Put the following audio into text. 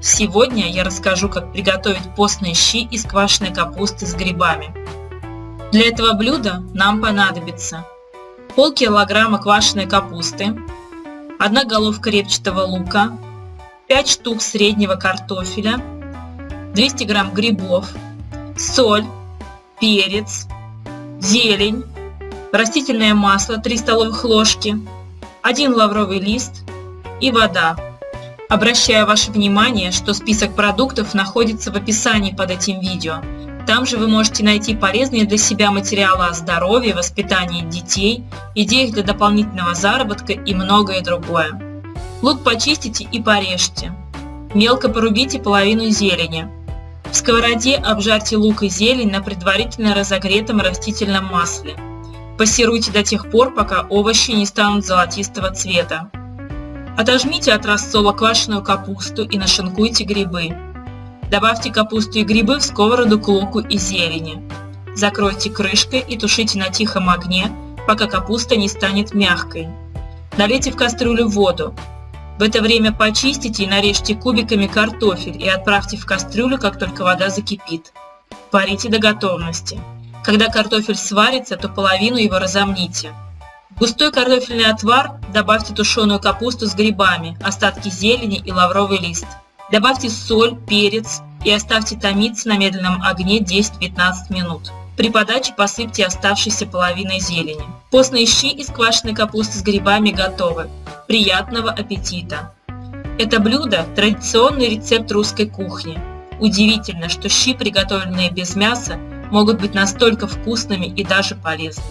Сегодня я расскажу, как приготовить постные щи из квашеной капусты с грибами. Для этого блюда нам понадобится полкилограмма квашеной капусты, одна головка репчатого лука, 5 штук среднего картофеля, 200 грамм грибов, соль, перец, зелень, растительное масло 3 столовых ложки, 1 лавровый лист и вода. Обращаю ваше внимание, что список продуктов находится в описании под этим видео. Там же вы можете найти полезные для себя материалы о здоровье, воспитании детей, идеях для дополнительного заработка и многое другое. Лук почистите и порежьте. Мелко порубите половину зелени. В сковороде обжарьте лук и зелень на предварительно разогретом растительном масле. Пассируйте до тех пор, пока овощи не станут золотистого цвета. Отожмите от рассола квашеную капусту и нашинкуйте грибы. Добавьте капусту и грибы в сковороду к луку и зелени. Закройте крышкой и тушите на тихом огне, пока капуста не станет мягкой. Налейте в кастрюлю воду. В это время почистите и нарежьте кубиками картофель и отправьте в кастрюлю, как только вода закипит. Варите до готовности. Когда картофель сварится, то половину его разомните. Густой картофельный отвар добавьте тушеную капусту с грибами, остатки зелени и лавровый лист. Добавьте соль, перец и оставьте томиться на медленном огне 10-15 минут. При подаче посыпьте оставшейся половиной зелени. Постные щи из квашеной капусты с грибами готовы. Приятного аппетита! Это блюдо – традиционный рецепт русской кухни. Удивительно, что щи, приготовленные без мяса, могут быть настолько вкусными и даже полезными.